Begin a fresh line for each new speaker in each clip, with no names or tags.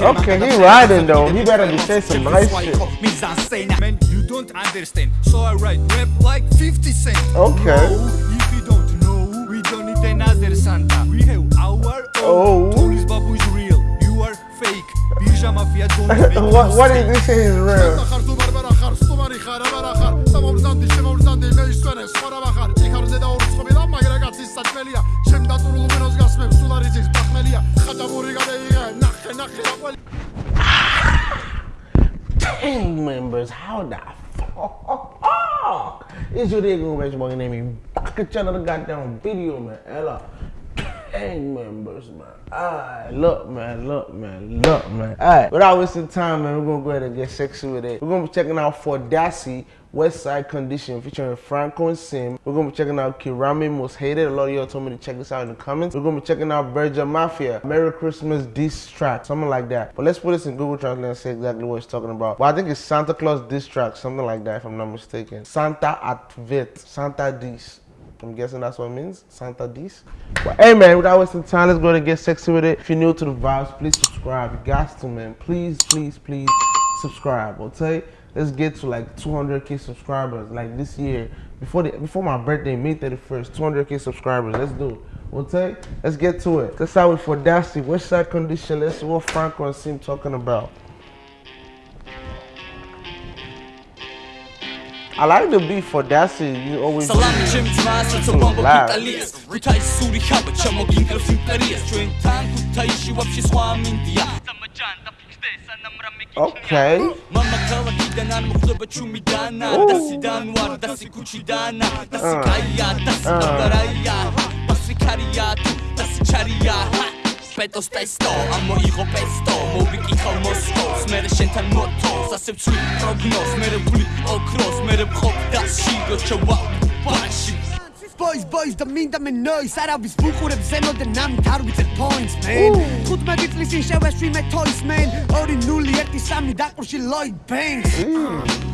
Okay, he riding though. He better be saying some nice shit.
Man, you don't understand. So I write rap like 50 Cent.
Okay.
No, if you don't know, we don't need another Santa. We have our own.
Oh.
own. Police Babu is real. You are fake. Birja Mafia don't make
what
you
what
sick.
did he say is real?
შემავრზანდი მე ისვენე სხვა ვახარ ჭიქარზე და ურცხობი და მაგრა კაცის საჭმელია შემ დატურულო მენოს გასმებს სულარიძის ბახმელია ხაჭაბური გადაიღე ნახე ნახე აყველი
Gang members, how the fuck is your day going back to name me back at another goddamn video, man. Ella. Gang members, man. Alright, look, man, look, man, look, man. Alright, without wasting time, man, we're gonna go ahead and get sexy with it. We're gonna be checking out Fordassi, West Side Condition featuring Franco and Sim. We're gonna be checking out Kirame Most Hated. A lot of y'all told me to check this out in the comments. We're gonna be checking out Birja Mafia, Merry Christmas diss track, something like that. But let's put this in Google Translate and see exactly what it's talking about. Well, I think it's Santa Claus diss track, something like that, if I'm not mistaken. Santa Advent, Santa Dis. I'm guessing that's what it means. Santa Dis. But hey man, without wasting time, let's go ahead and get sexy with it. If you're new to the vibes, please subscribe. You got to man. Please, please, please subscribe. Okay? let's get to like 200k subscribers. Like this year before the before my birthday may 31st 200k subscribers. Let's do it. Okay? Let's get to it. Let's start with audacity west side condition? Let's see what franco and sim talking about. I like the beat for Dacid, you always
Salami bomba suri tan, india.
Okay.
მამა ქალაქიდან არ მოხდება ჩუმიდანა დასიდან ვარ დასი ქუჩიდანა დასი კაია დასი დაბარაია დასი კარია თუ დასი ჩარია პეტოს ტესტო ამოიღო პესტო მოვიკითხავ მოსკოვს მე შენთან მოთოს ასე ვცვი პროგნოზ მე ვული ოქროს მე ვხობ და შიგო ჩავა ბაში
boys boys და მინდა მე noise. არავის ბუყურებს ზემოდე ნამით არ ვიცე points man. ხუთ მაგიწლისინ შევეშვი მე toys man. 2 0 1 3 დაყურში lloyd banks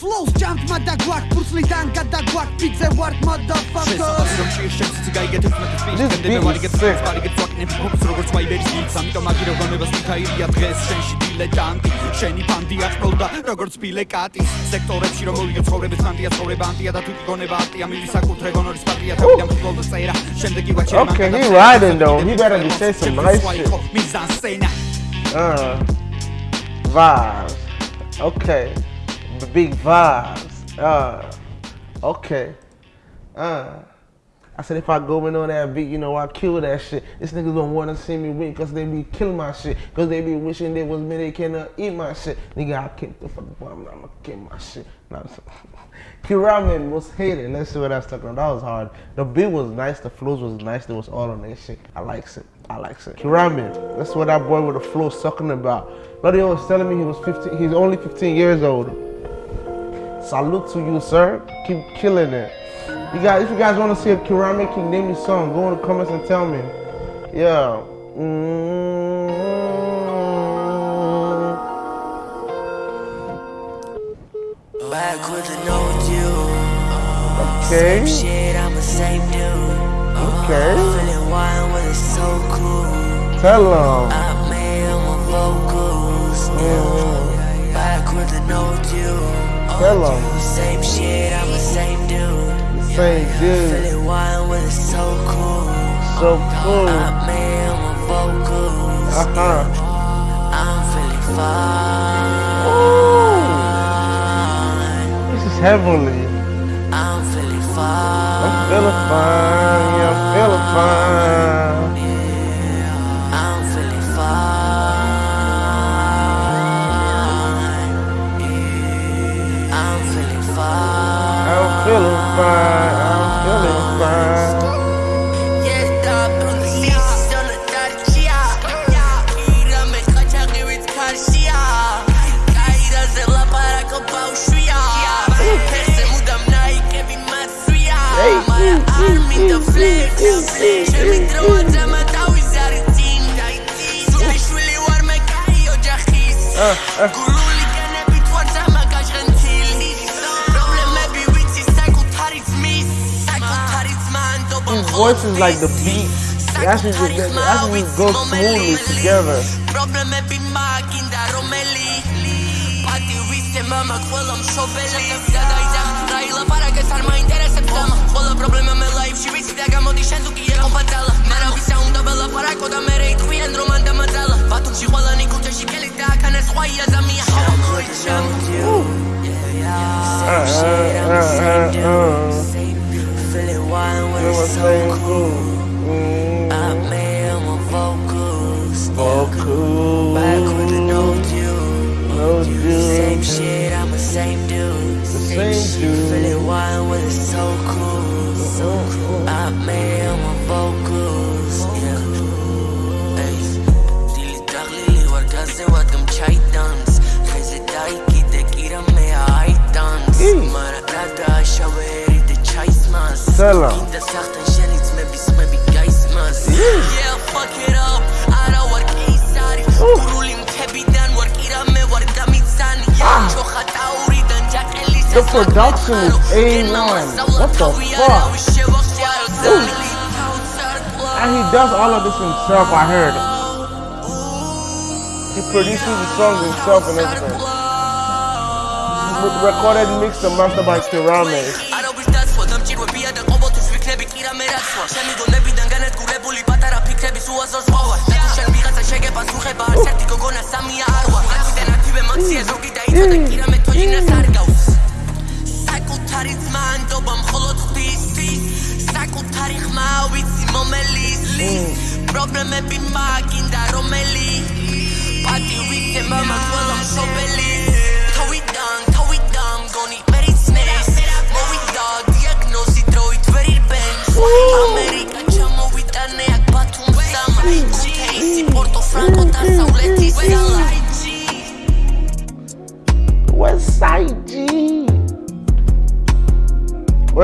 flows jumpma და გვაკ ფურცლიდან გადაგვაკ ფიძე ვარ motherfucker
შეშიში
შეხსი
გაიგეთებს
მე
სპიდი
მე
ვარიგებს
ვარიგებს ვაკნებს ფობს როგორც ვაიბერის გილს ამიტომ აგირო გამებას მიქაილია დღეს შენში დილეტანტი შენი ფანდი აწოლდა როგორც ბილე კატი სექტორებში რომ მოვიდა ცხოვრების ფანდია ცხოვრება ანტია და თუ გონება არტია მივი საკუთრე გონორის პარტია თავიდან ფუტბოლზე წერა შემდეგი ვაჩერმა
Okay, he riding though. He better be say some nice shit. Uh. Vibes. Okay. B- Big vibes. Uh, okay. Uh. I said if I go in on that beat, you know, I kill that shit. This niggas don't wanna see me win cause they be killing my shit. Cause they be wishing they was me, they cannot eat my shit. Nigga, I kicked the fuck bomb, I'ma kill my shit. Kiramen was hated. Let's see what that's talking about. That was hard. The beat was nice, the flows was nice, it was all on that shit. I likes it. I likes it. Kiramen, that's what that boy with the flow talking about. Bloody was telling me he was 15, he's only 15 years old. Salute to you, sir. Keep killing it. You guys, if you guys want to see a Keramic King name me song, go in the comments and tell me. Yeah. Mm.
Back with the no you.
Okay.
Shit, I'm the same dude.
Okay.
Feeling wild it's so cool.
Tell them.
I made my vocals.
Mm.
Back with the no you.
Them.
Same shit, I'm the same dude.
Same dude.
Feeling wild when it's so cool.
So cool.
I made my vocals.
Uh huh.
I'm feeling fine.
This is heavenly.
I'm feeling fine.
I'm feeling fine.
Yeah, I'm feeling fine.
fine, I'm feeling fine. Uh, uh. voices, like the beat, it actually just, it actually just goes smoothly together.
Uh,
uh, uh, uh. uh.
Feeling wild when
It was
it's so cool.
cool. Mm,
I made my vocals.
oh, cool.
Back with the no due.
No
Same shit, I'm the same dude.
The Same dude.
Feeling wild when it's so cool. So cool. I made all my vocals. Yeah. Hey. Dili daglili war gaze wa tum chai dance. Kheze dai ki te kira me ai dance.
Mm.
Mara dada shaveri de chai smas.
'em.
Kinda sachten
The production is A1. What the fuck? And he does all of this himself, I heard. He produces the songs himself and everything. Re- Recorded, mixed, and mastered by Kirame.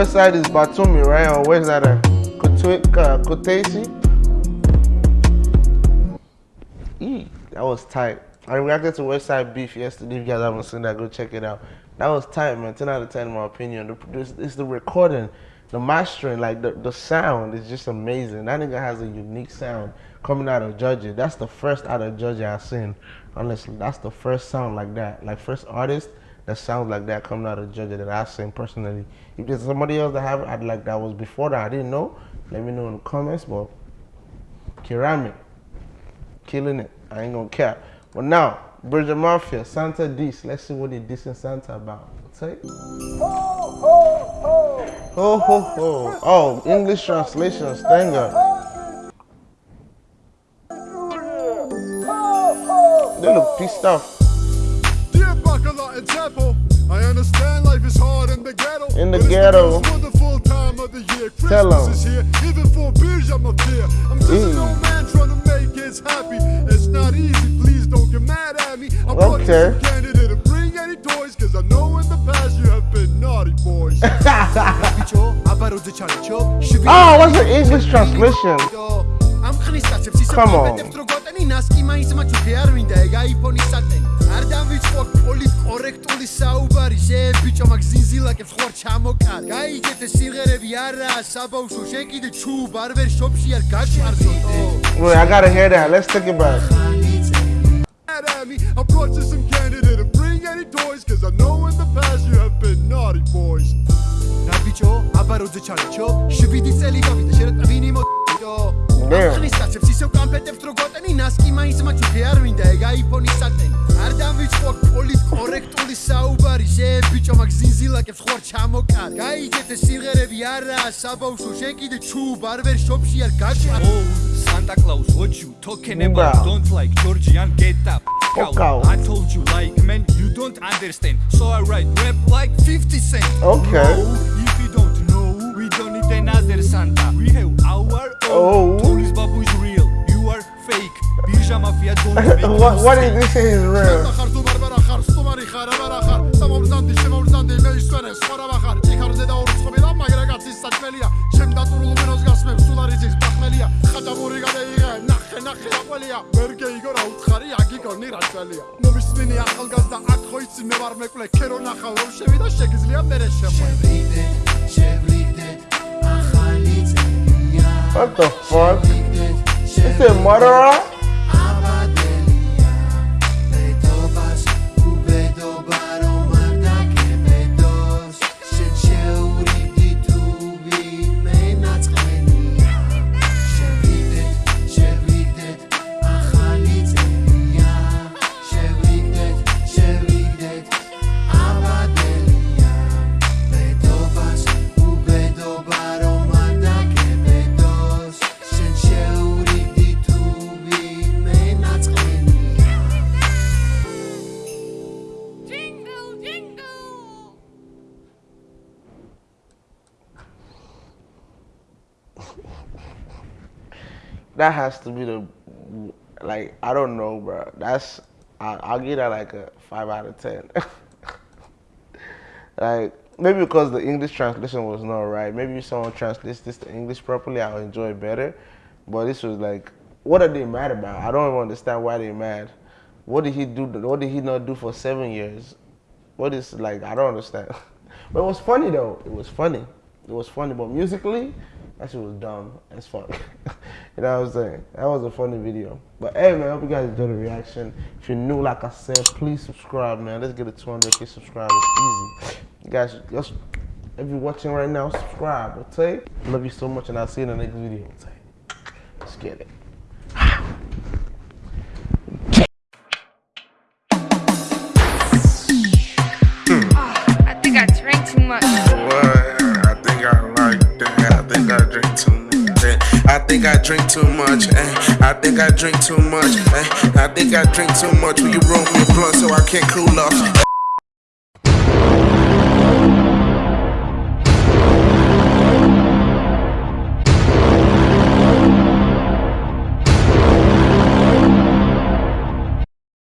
West Side is Batumi, right? Or where's that at? Uh, Kutaisi? Eee, that was tight. I reacted to West Side Beef yesterday. If you guys haven't seen that, go check it out. That was tight, man. 10 out of 10 in my opinion. The produce, it's the recording, the mastering, like the, the sound is just amazing. That nigga has a unique sound coming out of Georgia. That's the first out of Georgia I've seen. Honestly, that's the first sound like that. Like first artist that sounds like that coming out of Georgia that I've seen personally. If there's somebody else that have I'd like that was before that I didn't know. Let me know in the comments. But Keramic, killing it. I ain't gonna care. But now, Birja Mafia, Santa Dis. Let's see what they dissing Santa about. Say. Ho ho ho. Oh, English translation, Stanger. They look pissed off.
I understand life is hard in the ghetto.
In the ghetto.
The wonderful time of the year. Christmas
Tell
is here. Even for beers, I'm up. I'm just an old man trying to make kids happy. It's not easy. Please don't get mad at me. I
okay.
candidate to bring any toys. Cause I know in the past you have been naughty boys.
oh, what's the English translation? Come on.
არ დავიწყო პოლიტკორექტული საუბარი შე ბიჭო მაგ ზინზილაკებს ხوار ჩამოკარ გაიგეთ ეს სიმღერები არაა საბავშვო შენ კიდე ჩუბ არ ვერ შოპში არ გაჩარჯო
Wait, I gotta hear that. Let's take it back.
At me, I'm processing candidate and bring any toys, cause I know in the past you have been naughty boys.
რა ბიჭო, აბაროზე ჩალიჩო, შვიდი წელი გავიდა, შენ რა
მინიმო
ბიჭო ხნისკაცებს ისევ კამფეტებს რო გოტენინას კი მაინც მაჩი ხე არ ვინდა ეგ აიფონის სატენი. არ დავიწყო პოლიტკორექტული საუბარი შე ბიჭო მაგ ზინზილაკებს ხوار ჩამოკარ გაიჯეთ ეს სიმღერები არაა საბავშვო შენ კიდე ჩუბ არ ვერ შოპში არ
გაჭარ. Santa Claus what you talking about? Don't like Georgian get up.
Out.
I told you like man you don't understand. So I write rap like 50 cent.
Okay.
No, if you don't know we don't need another Santa. We have
Oh.
are old. Tourist babu is real. You are fake. Bija mafia don't make
What, what is this is real?
სამომრძანდი შემომრძანდი მე ისვენე სხვა ვახარ იქარ ზედა ორი ცხოველა მაგრამ კაცის საჭმელია შენ დატურულ მენოს გასმებს სულ არ იცის ბახმელია ხაჭამური გადაიღე ნახე ნახე აპოლია ვერ გეიგო რა უთხარი აგიგონი რა წელია ნუ მისმინე ახალგაზრდა აქ ხო იცი მე ვარ მეკლე ქერო ნახავ რომ შევიდა შეგიძლია მერე შემოვიდე
What the fuck? Is it murderer? That has to be the like I don't know, bro. That's I, I'll give that like a five out of ten. like maybe because the English translation was not right. Maybe if someone translates this to English properly, I'll enjoy it better. But this was like, what are they mad about? I don't even understand why they're mad. What did he do? What did he not do for seven years? What is like? I don't understand. but it was funny though. It was funny. It was funny. But musically, that shit was dumb as fuck. you know what I'm saying? That was a funny video. But hey man, I hope you guys enjoyed the reaction. If you're new, like I said, please subscribe, man. Let's get to 200k subscribers. Easy. You guys, just if you're watching right now, subscribe. Okay? Love you so much, and I'll see you in the next video. Okay? Let's get it.
I think I drink too much. Eh. I think I drink too much. Eh. I think I drink too much. Will you roll me a blunt so I can't cool off?